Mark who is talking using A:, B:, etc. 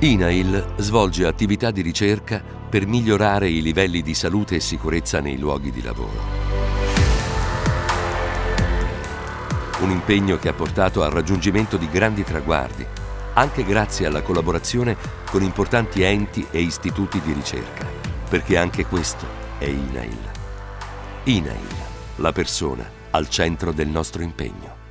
A: INAIL svolge attività di ricerca per migliorare i livelli di salute e sicurezza nei luoghi di lavoro. Un impegno che ha portato al raggiungimento di grandi traguardi, anche grazie alla collaborazione con importanti enti e istituti di ricerca, perché anche questo è INAIL. INAIL, la persona al centro del nostro impegno.